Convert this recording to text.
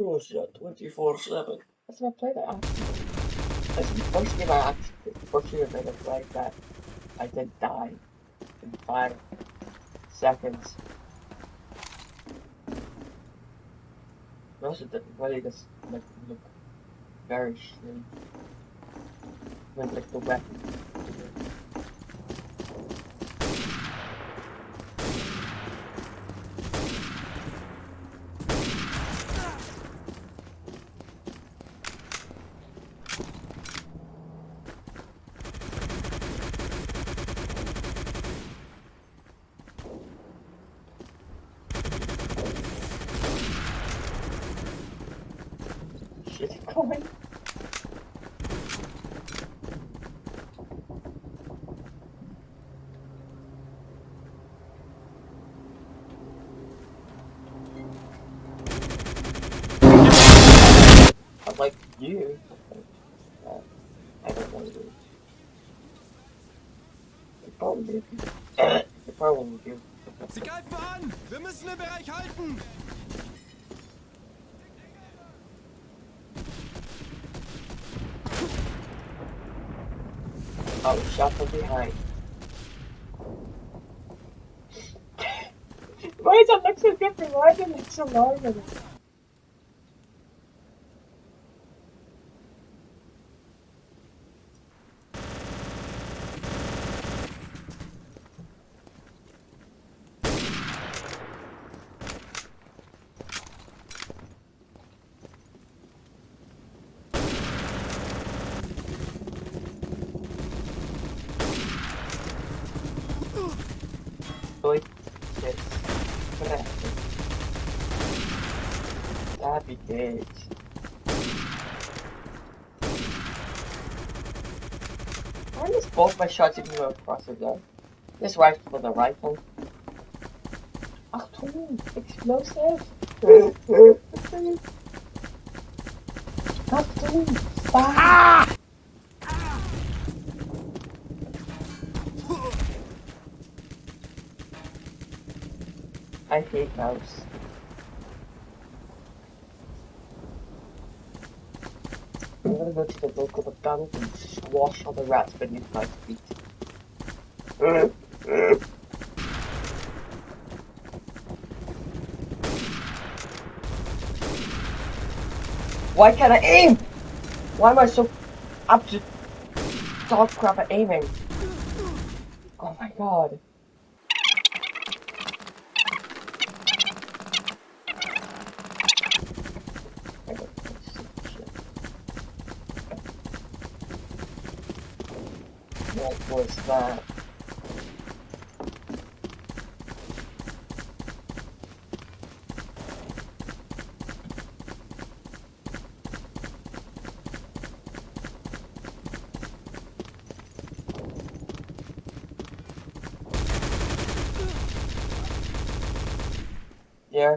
Russia 24 7. That's I played that. That's the first game I actually, the first game I ever played that I did die in five seconds. It also didn't really just like look very shitty. With like the weapon. Shit going. I like you. I don't want to do it. You probably do. You. Sie greifen an! Wir müssen den Bereich halten! I was behind. Why does it look so different? Why does it look so normal? Dois, três. Sabe, gente. Why is both my shots even go across the gun? This rifle with a rifle. Achtung, explosive. Achtung, fire. I hate mouse. I'm gonna go to the local McDonald's and squash all the rats beneath my feet. Why can't I aim? Why am I so up to dog crap at aiming? Oh my god. I don't know, shit. What was that? Yeah.